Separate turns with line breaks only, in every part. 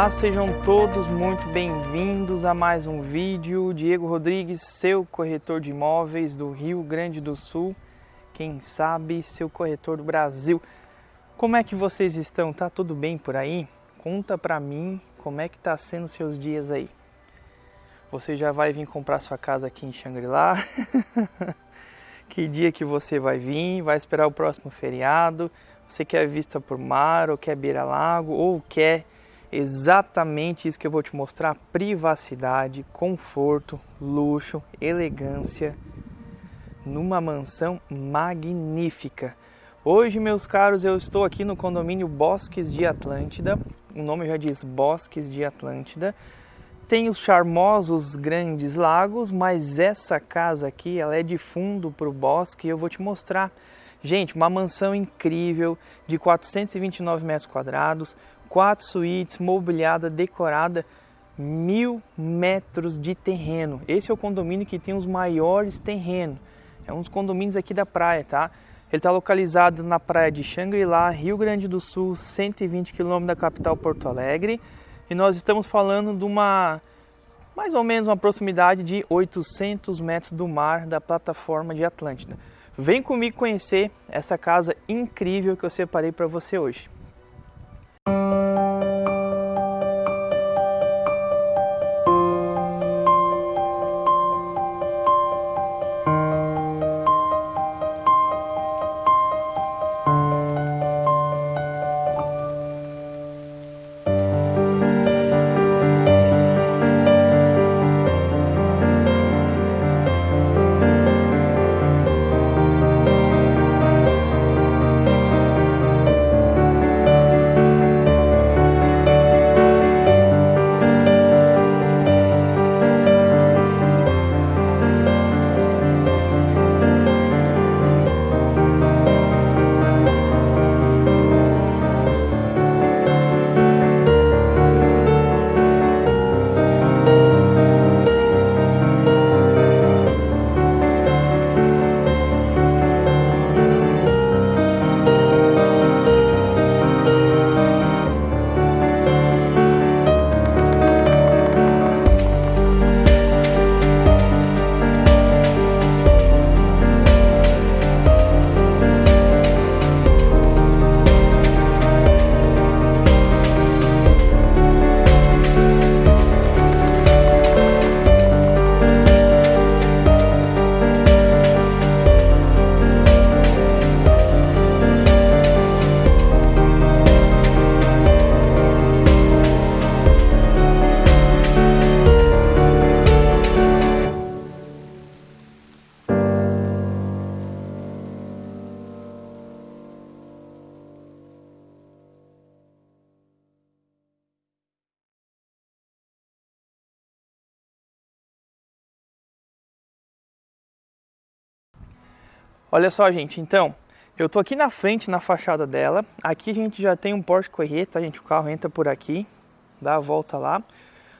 Olá, sejam todos muito bem-vindos a mais um vídeo. Diego Rodrigues, seu corretor de imóveis do Rio Grande do Sul, quem sabe seu corretor do Brasil. Como é que vocês estão? Tá tudo bem por aí? Conta pra mim como é que tá sendo seus dias aí. Você já vai vir comprar sua casa aqui em Xangri-Lá? que dia que você vai vir? Vai esperar o próximo feriado? Você quer vista por mar ou quer beira-lago ou quer exatamente isso que eu vou te mostrar: privacidade, conforto, luxo, elegância numa mansão magnífica. Hoje, meus caros, eu estou aqui no condomínio Bosques de Atlântida. O nome já diz Bosques de Atlântida. Tem os charmosos grandes lagos, mas essa casa aqui, ela é de fundo para o bosque e eu vou te mostrar. Gente, uma mansão incrível de 429 metros quadrados, quatro suítes, mobiliada, decorada, mil metros de terreno. Esse é o condomínio que tem os maiores terrenos. É um dos condomínios aqui da praia, tá? Ele está localizado na praia de Xangri-Lá, Rio Grande do Sul, 120 quilômetros da capital Porto Alegre. E nós estamos falando de uma, mais ou menos uma proximidade de 800 metros do mar da plataforma de Atlântida. Vem comigo conhecer essa casa incrível que eu separei para você hoje. Música Olha só, gente, então, eu tô aqui na frente, na fachada dela. Aqui a gente já tem um Porsche Correta, a gente, o carro entra por aqui, dá a volta lá.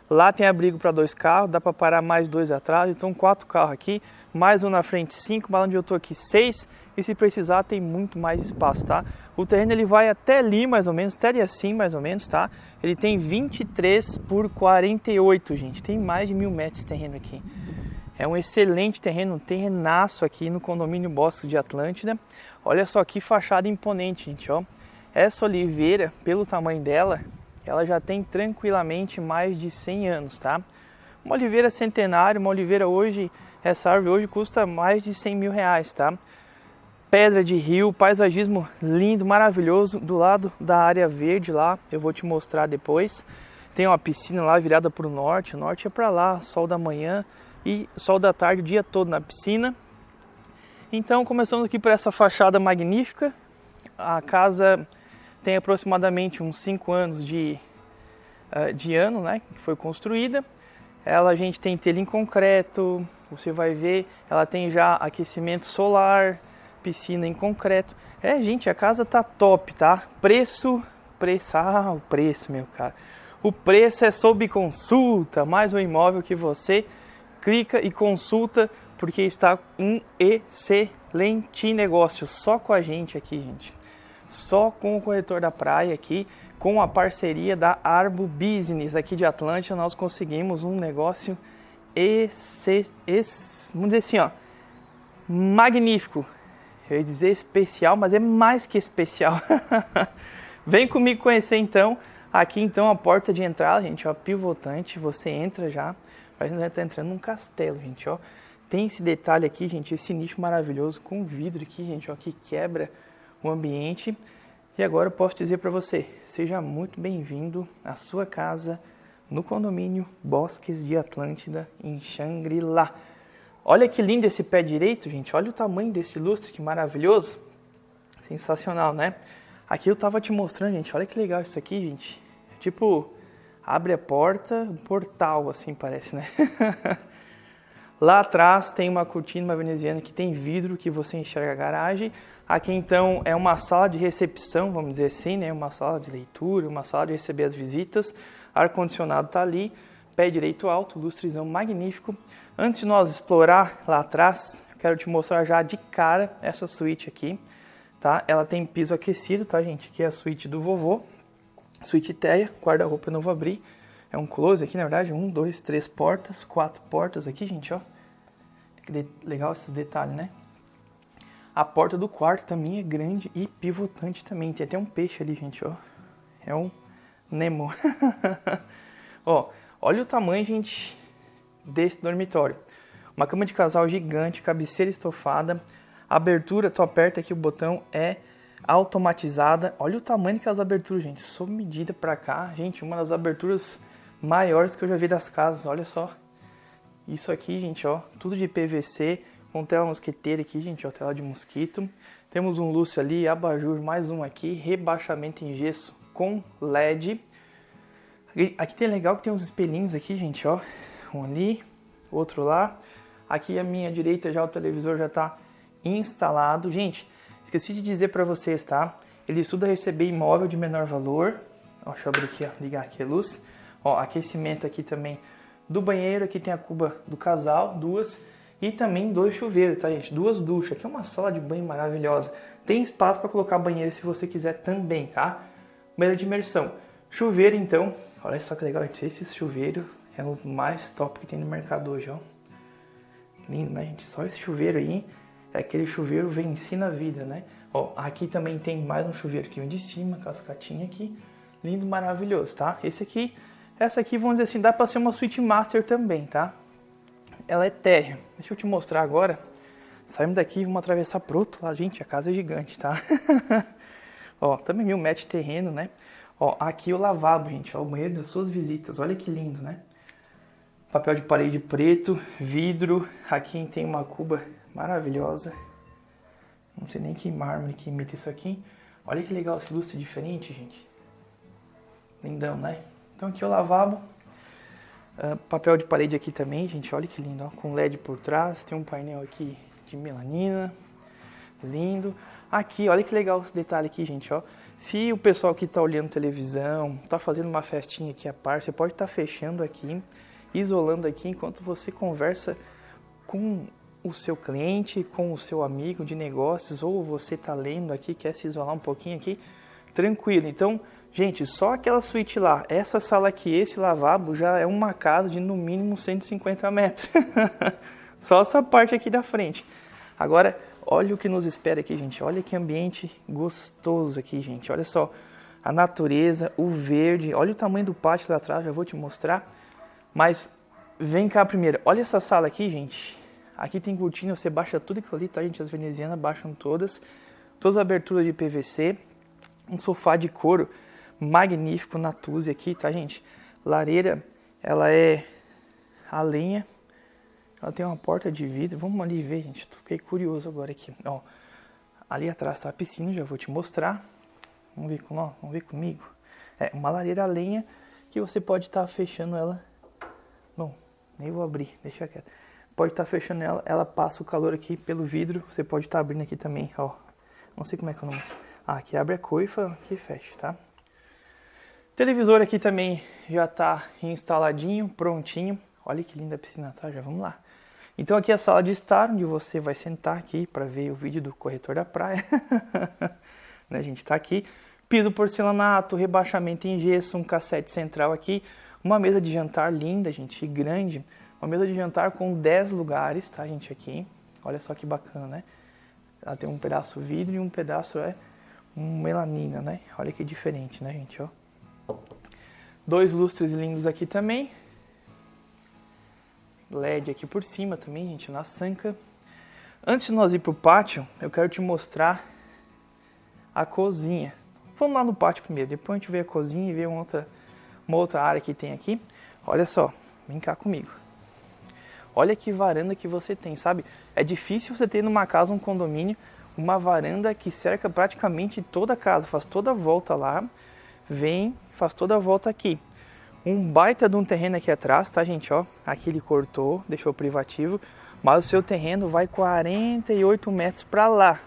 Lá tem abrigo para dois carros, dá para parar mais dois atrás, então quatro carros aqui, mais um na frente, cinco, mas onde eu tô aqui, seis. E se precisar, tem muito mais espaço, tá? O terreno ele vai até ali, mais ou menos, até ali assim, mais ou menos, tá? Ele tem 23 por 48, gente. Tem mais de mil metros de terreno aqui. É um excelente terreno, um terrenaço aqui no condomínio Bosques de Atlântida. Olha só que fachada imponente, gente, ó. Essa oliveira, pelo tamanho dela, ela já tem tranquilamente mais de 100 anos, tá? Uma oliveira centenária, uma oliveira hoje, essa árvore hoje custa mais de 100 mil reais, tá? Pedra de rio, paisagismo lindo, maravilhoso, do lado da área verde lá, eu vou te mostrar depois. Tem uma piscina lá virada para o norte, o norte é para lá, sol da manhã, e sol da tarde o dia todo na piscina. Então começamos aqui por essa fachada magnífica. A casa tem aproximadamente uns 5 anos de, uh, de ano, né, que foi construída. Ela a gente tem telha em concreto, você vai ver, ela tem já aquecimento solar, piscina em concreto. É, gente, a casa tá top, tá? Preço, preço, ah, o preço, meu cara. O preço é sob consulta, mais um imóvel que você clica e consulta porque está um excelente negócio só com a gente aqui, gente. só com o corretor da praia aqui, com a parceria da Arbo Business aqui de Atlântia, nós conseguimos um negócio esse, esse, vamos dizer assim, ó, magnífico. Eu ia dizer especial, mas é mais que especial. Vem comigo conhecer então. Aqui então a porta de entrada, gente, ó, pivotante. Você entra já, parece que está entrando num castelo, gente, ó. Tem esse detalhe aqui, gente, esse nicho maravilhoso com vidro aqui, gente, ó, que quebra o ambiente. E agora eu posso dizer para você, seja muito bem-vindo à sua casa no condomínio Bosques de Atlântida em Xangri-Lá. Olha que lindo esse pé direito, gente. Olha o tamanho desse lustre, que maravilhoso. Sensacional, né? Aqui eu tava te mostrando, gente. Olha que legal isso aqui, gente. Tipo, abre a porta, um portal, assim parece, né? Lá atrás tem uma cortina, uma veneziana que tem vidro que você enxerga a garagem. Aqui então é uma sala de recepção, vamos dizer assim, né? Uma sala de leitura, uma sala de receber as visitas. Ar-condicionado está ali, pé direito alto, lustrezão magnífico. Antes de nós explorar lá atrás, quero te mostrar já de cara essa suíte aqui, tá? Ela tem piso aquecido, tá, gente? Aqui é a suíte do vovô, suíte teia, guarda-roupa eu não vou abrir. É um close aqui, na verdade, um, dois, três portas, quatro portas aqui, gente, ó. Legal esses detalhes, né? A porta do quarto também é grande e pivotante também. Tem até um peixe ali, gente, ó. É um Nemo. ó, olha o tamanho, gente, desse dormitório. Uma cama de casal gigante, cabeceira estofada, abertura, tu aperta aqui o botão, é automatizada. Olha o tamanho das aberturas, gente, sob medida para cá. Gente, uma das aberturas maiores que eu já vi das casas, olha só. Isso aqui, gente, ó, tudo de PVC, com tela mosquiteira aqui, gente, ó, tela de mosquito. Temos um luxo ali, abajur, mais um aqui, rebaixamento em gesso com LED. Aqui tem legal que tem uns espelhinhos aqui, gente, ó. Um ali, outro lá. Aqui à minha direita já o televisor já está instalado. Gente, esqueci de dizer para vocês, tá? Ele estuda receber imóvel de menor valor. Ó, deixa eu abrir aqui, ó, ligar aqui a luz. Ó, aquecimento aqui também do banheiro. Aqui tem a cuba do casal, duas. E também dois chuveiros, tá, gente? Duas duchas. Aqui é uma sala de banho maravilhosa. Tem espaço para colocar banheiro se você quiser também, tá? Banheiro de imersão. Chuveiro, então, Olha só que legal, gente. Esse chuveiro é um dos mais top que tem no mercado hoje, ó. Lindo, né, gente? Só esse chuveiro aí é aquele chuveiro venci na vida, né? Ó, aqui também tem mais um chuveiro aqui, um de cima, cascatinha aqui. Lindo, maravilhoso, tá? Esse aqui, essa aqui, vamos dizer assim, dá pra ser uma suíte master também, tá? Ela é térrea. Deixa eu te mostrar agora. Saímos daqui vamos atravessar pro outro lado. Gente, a casa é gigante, tá? ó, também metros de terreno, né? Ó, aqui o lavabo, gente, ó, o banheiro das suas visitas. Olha que lindo, né? Papel de parede preto, vidro. Aqui tem uma cuba maravilhosa. Não sei nem que mármore que imita isso aqui. Olha que legal esse lustre diferente, gente. Lindão, né? Então aqui o lavabo. Uh, papel de parede aqui também, gente. Olha que lindo, ó, com LED por trás. Tem um painel aqui de melanina. Lindo. Aqui, olha que legal esse detalhe aqui, gente, ó. Se o pessoal que está olhando televisão, está fazendo uma festinha aqui à parte, você pode estar tá fechando aqui, isolando aqui enquanto você conversa com o seu cliente, com o seu amigo de negócios, ou você está lendo aqui, quer se isolar um pouquinho aqui, tranquilo. Então, gente, só aquela suíte lá, essa sala aqui, esse lavabo já é uma casa de no mínimo 150 metros. só essa parte aqui da frente. Agora, Olha o que nos espera aqui, gente. Olha que ambiente gostoso aqui, gente. Olha só a natureza, o verde. Olha o tamanho do pátio lá atrás, já vou te mostrar. Mas vem cá primeiro. Olha essa sala aqui, gente. Aqui tem cortina, você baixa tudo aquilo ali, tá, gente? As venezianas baixam todas. Todas as aberturas de PVC. Um sofá de couro magnífico, Natuzzi aqui, tá, gente? Lareira, ela é a lenha ela tem uma porta de vidro. Vamos ali ver, gente. Fiquei curioso agora aqui. Ó, ali atrás está a piscina, já vou te mostrar. Vamos ver, com, ó, vamos ver comigo. É uma lareira a lenha que você pode estar tá fechando ela. Não, nem vou abrir, deixa quieto. Pode estar tá fechando ela, ela passa o calor aqui pelo vidro. Você pode estar tá abrindo aqui também, ó. Não sei como é que é o nome. Ah, aqui abre a coifa, aqui fecha, tá? Televisor aqui também já está instaladinho, prontinho. Olha que linda a piscina, tá? Já vamos lá. Então aqui é a sala de estar, onde você vai sentar aqui para ver o vídeo do corretor da praia. né, gente? Tá aqui. Piso porcelanato, rebaixamento em gesso, um cassete central aqui. Uma mesa de jantar linda, gente, grande. Uma mesa de jantar com 10 lugares, tá, gente, aqui. Olha só que bacana, né? Ela tem um pedaço vidro e um pedaço é melanina, né? Olha que diferente, né, gente, ó. Dois lustres lindos aqui também. LED aqui por cima também, gente, na sanca. Antes de nós ir pro pátio, eu quero te mostrar a cozinha. Vamos lá no pátio primeiro, depois a gente vê a cozinha e vê uma outra, uma outra área que tem aqui. Olha só, vem cá comigo. Olha que varanda que você tem, sabe? É difícil você ter numa casa, um condomínio, uma varanda que cerca praticamente toda a casa, faz toda a volta lá, vem, faz toda a volta aqui. Um baita de um terreno aqui atrás, tá gente, ó, aqui ele cortou, deixou privativo, mas o seu terreno vai 48 metros para lá,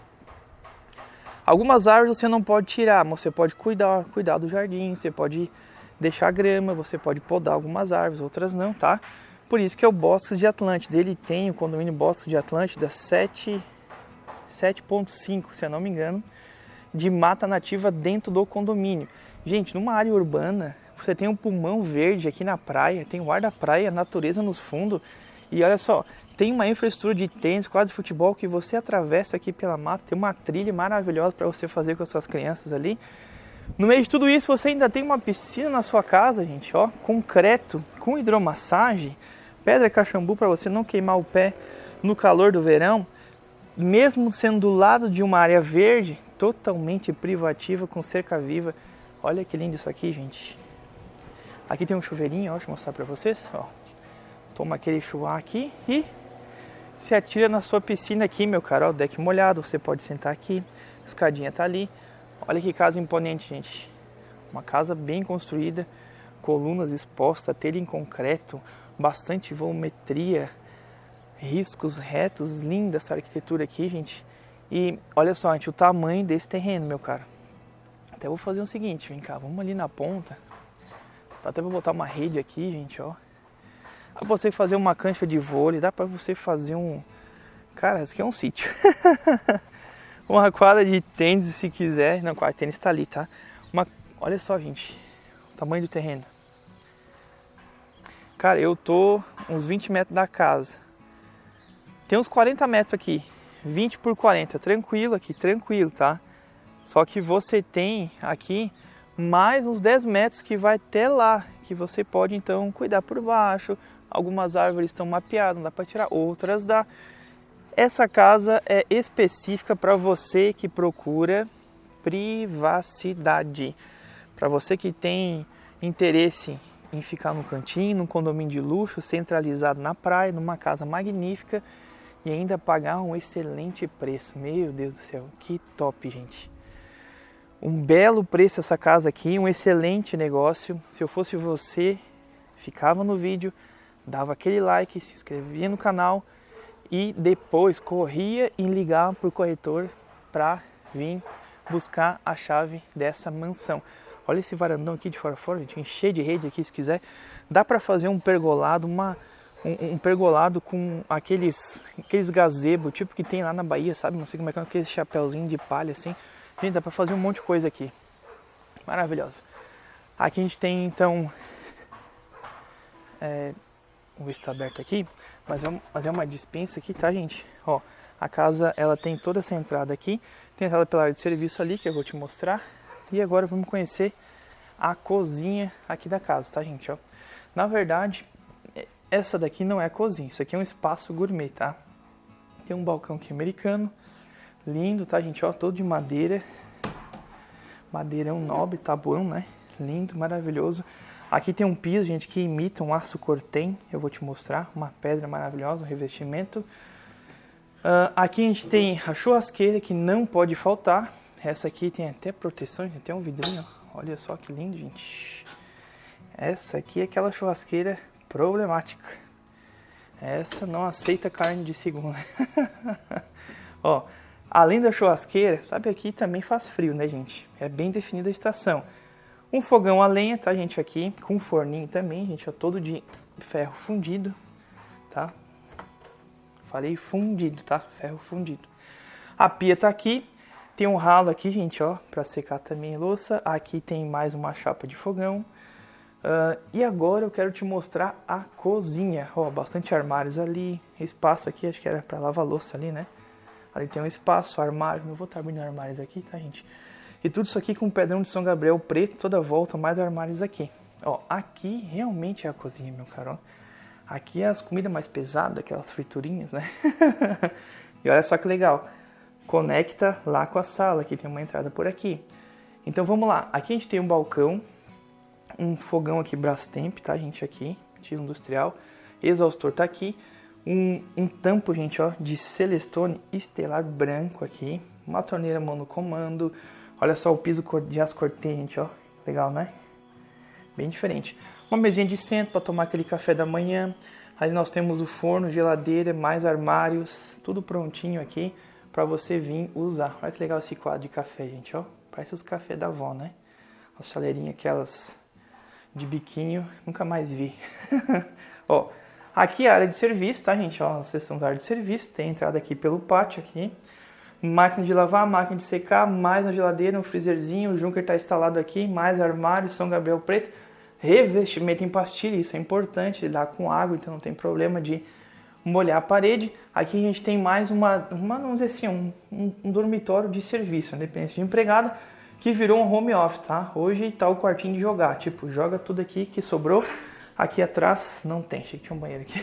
Algumas árvores você não pode tirar, mas você pode cuidar, cuidar do jardim, você pode deixar grama, você pode podar algumas árvores, outras não, tá? Por isso que é o Bosque de Atlântida. Ele tem o condomínio Bosque de Atlântida 7.5, se eu não me engano, de mata nativa dentro do condomínio. Gente, numa área urbana, você tem um pulmão verde aqui na praia, tem o ar da praia, natureza nos fundos. E olha só, tem uma infraestrutura de tênis, quadro de futebol que você atravessa aqui pela mata, tem uma trilha maravilhosa para você fazer com as suas crianças ali. No meio de tudo isso, você ainda tem uma piscina na sua casa, gente, ó, concreto, com hidromassagem, pedra cachambu para você não queimar o pé no calor do verão, mesmo sendo do lado de uma área verde, totalmente privativa, com cerca viva. Olha que lindo isso aqui, gente. Aqui tem um chuveirinho, ó, deixa eu mostrar para vocês, ó. Toma aquele chuá aqui e se atira na sua piscina aqui, meu caro. Ó, deck molhado, você pode sentar aqui. A escadinha tá ali. Olha que casa imponente, gente. Uma casa bem construída, colunas expostas, telha em concreto, bastante volumetria, riscos retos, linda essa arquitetura aqui, gente. E olha só, gente, o tamanho desse terreno, meu caro. Até vou fazer o seguinte, vem cá, vamos ali na ponta. Até vou botar uma rede aqui, gente, ó. Dá pra você fazer uma cancha de vôlei, dá pra você fazer um... Cara, isso aqui é um sítio. uma quadra de tênis se quiser. Não, quadra de tênis tá ali, tá? Uma... Olha só, gente. O tamanho do terreno. Cara, eu tô uns 20 metros da casa. Tem uns 40 metros aqui. 20 por 40. Tranquilo aqui, tranquilo, tá? Só que você tem aqui mais uns 10 metros que vai até lá. Que você pode então cuidar por baixo, Algumas árvores estão mapeadas, não dá para tirar, outras dá. Essa casa é específica para você que procura privacidade. Para você que tem interesse em ficar no cantinho, num condomínio de luxo, centralizado na praia, numa casa magnífica e ainda pagar um excelente preço. Meu Deus do céu, que top, gente. Um belo preço essa casa aqui, um excelente negócio. Se eu fosse você, ficava no vídeo, dava aquele like, se inscrevia no canal e depois corria e ligava para o corretor para vir buscar a chave dessa mansão. Olha esse varandão aqui de fora fora, gente, encher de rede aqui se quiser. Dá para fazer um pergolado, uma, um, um, pergolado com aqueles, aqueles gazebo, tipo que tem lá na Bahia, sabe? Não sei como é que é, aquele chapéuzinho de palha assim. Gente, dá para fazer um monte de coisa aqui. Maravilhoso. Aqui a gente tem então é, Vamos ver se está aberto aqui. Mas é, mas é uma dispensa aqui, tá, gente? Ó, a casa, ela tem toda essa entrada aqui. Tem entrada pela área de serviço ali, que eu vou te mostrar. E agora vamos conhecer a cozinha aqui da casa, tá, gente? Ó, na verdade, essa daqui não é a cozinha. Isso aqui é um espaço gourmet, tá? Tem um balcão aqui americano. Lindo, tá, gente? Ó, todo de madeira. Madeirão nobre, tabuão, né? Lindo, maravilhoso. Aqui tem um piso, gente, que imita um aço cortem. Eu vou te mostrar. Uma pedra maravilhosa, um revestimento. Uh, aqui a gente tem a churrasqueira, que não pode faltar. Essa aqui tem até proteção, gente. Tem um vidrinho. Olha só que lindo, gente. Essa aqui é aquela churrasqueira problemática. Essa não aceita carne de segunda. Ó, além da churrasqueira, sabe aqui também faz frio, né, gente? É bem definida a estação. Um fogão a lenha, tá, gente, aqui, com forninho também, gente, todo de ferro fundido, tá? Falei fundido, tá? Ferro fundido. A pia tá aqui. Tem um ralo aqui, gente, ó, para secar também louça. Aqui tem mais uma chapa de fogão. Uh, e agora eu quero te mostrar a cozinha. Ó, bastante armários ali, espaço aqui, acho que era para lavar louça ali, né? Ali tem um espaço, armário. Não vou estar abrindo armários aqui, tá, gente? E tudo isso aqui com pedrão de São Gabriel preto, toda volta, mais armários aqui. Ó, aqui realmente é a cozinha, meu caro. Aqui é as comidas mais pesadas, aquelas friturinhas, né? e olha só que legal. Conecta lá com a sala, aqui tem uma entrada por aqui. Então vamos lá. Aqui a gente tem um balcão um fogão aqui Brastemp, tá, gente, aqui, estilo industrial. Exaustor tá aqui. Um, um tampo, gente, ó, de Celestone estelar branco aqui. Uma torneira monocomando. Olha só o piso de as cortês, gente, ó. Legal, né? Bem diferente. Uma mesinha de centro para tomar aquele café da manhã. Aí nós temos o forno, geladeira, mais armários, tudo prontinho aqui para você vir usar. Olha que legal esse quadro de café, gente, ó. Parece os cafés da avó, né? As chaleirinhas aquelas de biquinho, nunca mais vi. ó, aqui é a área de serviço, tá, gente? Ó, a seção da área de serviço, tem entrada aqui pelo pátio aqui. Máquina de lavar, máquina de secar, mais uma geladeira, um freezerzinho, o Junker está instalado aqui, mais armário, São Gabriel preto, revestimento em pastilha, isso é importante, lidar com água, então não tem problema de molhar a parede. Aqui a gente tem mais uma, uma vamos dizer assim, um, um, um dormitório de serviço, independente de empregado, que virou um home office, tá? Hoje tá o quartinho de jogar, tipo, joga tudo aqui que sobrou. Aqui atrás não tem, achei que tinha um banheiro aqui.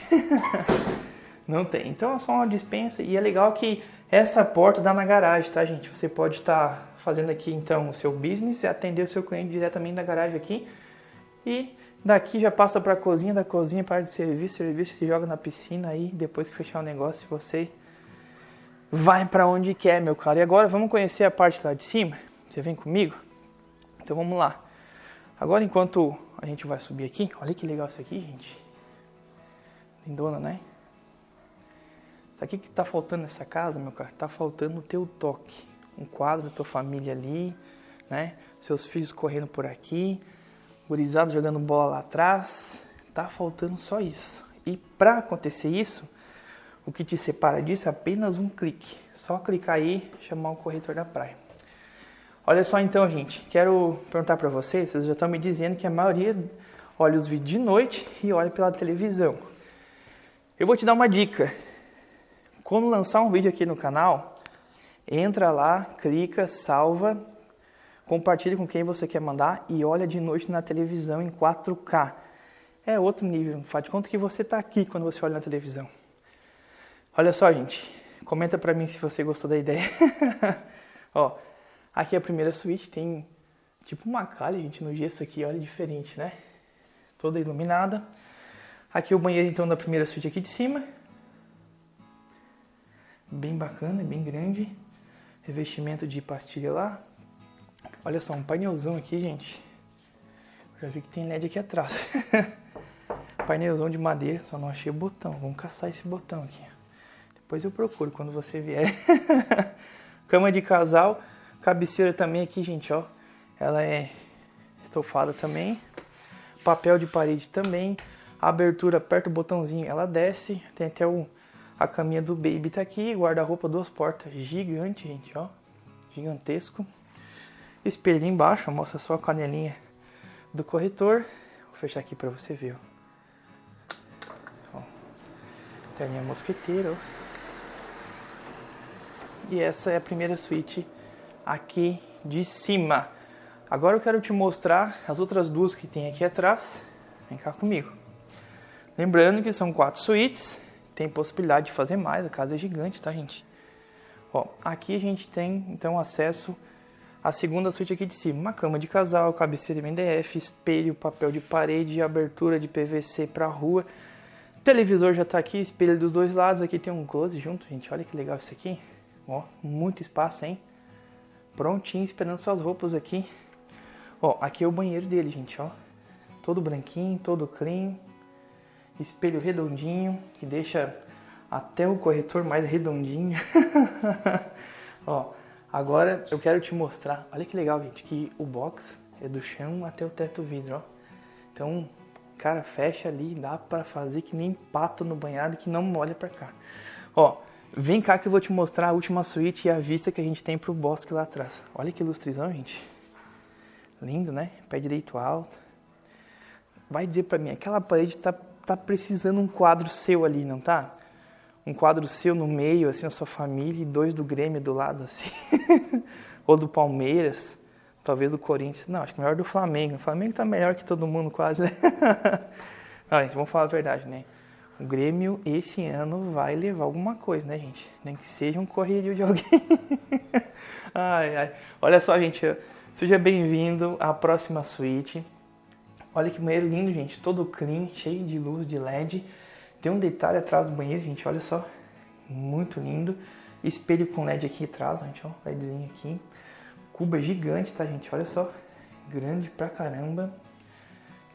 não tem. Então é só uma dispensa e é legal que essa porta dá na garagem, tá, gente? Você pode estar tá fazendo aqui então o seu business e atender o seu cliente diretamente da garagem aqui. E daqui já passa para a cozinha, da cozinha para de serviço, serviço se joga na piscina aí, depois que fechar o negócio, você vai para onde quer, meu cara. E agora vamos conhecer a parte lá de cima. Você vem comigo? Então vamos lá. Agora enquanto a gente vai subir aqui, olha que legal isso aqui, gente. Lindona, né? Isso aqui que tá faltando nessa casa, meu cara, tá faltando o teu toque. Um quadro da tua família ali, né? Seus filhos correndo por aqui, gurizado jogando bola lá atrás. Tá faltando só isso. E para acontecer isso, o que te separa disso é apenas um clique. Só clicar aí, chamar o corretor da praia. Olha só então, gente, quero perguntar para vocês, vocês já estão me dizendo que a maioria olha os vídeos de noite e olha pela televisão. Eu vou te dar uma dica. Quando lançar um vídeo aqui no canal, entra lá, clica, salva, compartilha com quem você quer mandar e olha de noite na televisão em 4K. É outro nível, faz de conta que você está aqui quando você olha na televisão. Olha só, gente, comenta para mim se você gostou da ideia. Ó, Aqui é a primeira suíte, tem tipo uma calha, gente, no gesso aqui, olha diferente, né? Toda iluminada. Aqui é o banheiro, então, da primeira suíte aqui de cima. Bem bacana, bem grande. Revestimento de pastilha lá. Olha só, um painelzão aqui, gente. Já vi que tem LED aqui atrás. painelzão de madeira, só não achei o botão. Vamos caçar esse botão aqui. Depois eu procuro quando você vier. Cama de casal. Cabeceira também aqui, gente, ó. Ela é estofada também. Papel de parede também. abertura perto do botãozinho, ela desce. Tem até o, a caminha do baby tá aqui. Guarda-roupa, duas portas. Gigante, gente, ó. Gigantesco. Espelho embaixo, mostra só a canelinha do corretor. Vou fechar aqui para você ver, ó. ó. Telinha mosqueteira, ó. E essa é a primeira suíte aqui de cima. Agora eu quero te mostrar as outras duas que tem aqui atrás. Vem cá comigo. Lembrando que são quatro suítes, tem possibilidade de fazer mais, a casa é gigante, tá, gente? Ó, aqui a gente tem, então, acesso à segunda suíte aqui de cima. Uma cama de casal, cabeceira MDF, espelho, papel de parede, abertura de PVC para rua. televisor já tá aqui, espelho dos dois lados. Aqui tem um close junto, gente. Olha que legal isso aqui. Ó, muito espaço, hein? prontinho, esperando suas roupas aqui. Ó, aqui é o banheiro dele, gente, ó. Todo branquinho, todo clean. Espelho redondinho, que deixa até o corretor mais redondinho. ó, agora eu quero te mostrar. Olha que legal, gente, que o box é do chão até o teto vidro, ó. Então, cara, fecha ali, dá para fazer que nem pato no banhado que não molha para cá. Ó, Vem cá que eu vou te mostrar a última suíte e a vista que a gente tem pro bosque lá atrás. Olha que ilustrizão, gente. Lindo, né? Pé direito alto. Vai dizer pra mim, aquela parede tá, tá precisando um quadro seu ali, não tá? Um quadro seu no meio, assim, na sua família, e dois do Grêmio do lado, assim. Ou do Palmeiras, talvez do Corinthians. Não, acho que melhor do Flamengo. O Flamengo tá melhor que todo mundo, quase, né? Não, gente, vamos falar a verdade, né? O Grêmio esse ano vai levar alguma coisa, né, gente? Nem que seja um correrio de alguém. ai, ai. Olha só, gente. Seja bem-vindo à próxima suíte. Olha que banheiro lindo, gente. Todo clean, cheio de luz de LED. Tem um detalhe atrás do banheiro, gente. Olha só. Muito lindo. Espelho com LED aqui atrás, gente. Ó, LEDzinho aqui. Cuba gigante, tá, gente? Olha só. Grande pra caramba.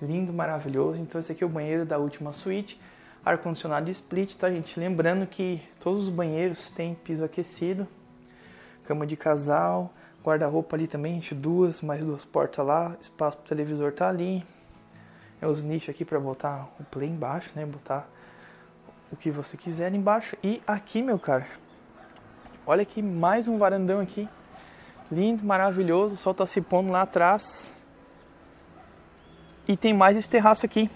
Lindo, maravilhoso. Então, esse aqui é o banheiro da última suíte ar-condicionado split, tá gente? Lembrando que todos os banheiros têm piso aquecido, cama de casal, guarda-roupa ali também, gente, duas, mais duas portas lá, espaço pro televisor tá ali. É os nichos aqui para botar o play embaixo, né? Botar o que você quiser embaixo. E aqui, meu cara, olha aqui mais um varandão aqui. Lindo, maravilhoso, o sol tá se pondo lá atrás. E tem mais esse terraço aqui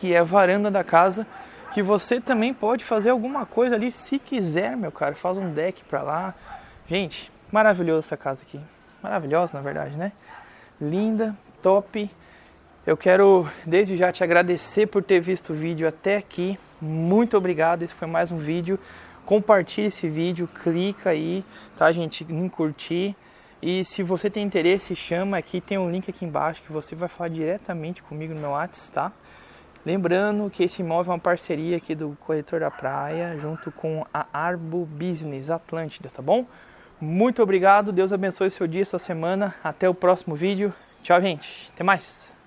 que é a varanda da casa, que você também pode fazer alguma coisa ali se quiser, meu cara. Faz um deck pra lá. Gente, maravilhosa essa casa aqui. Maravilhosa, na verdade, né? Linda, top. Eu quero desde já te agradecer por ter visto o vídeo até aqui. Muito obrigado. Esse foi mais um vídeo. Compartilhe esse vídeo, clica aí, tá, gente, em curtir. E se você tem interesse, chama aqui, tem um link aqui embaixo que você vai falar diretamente comigo no meu WhatsApp, tá? Lembrando que esse imóvel é uma parceria aqui do Corretor da Praia, junto com a Arbo Business Atlântida, tá bom? Muito obrigado, Deus abençoe seu dia, essa semana. Até o próximo vídeo. Tchau, gente. Até mais.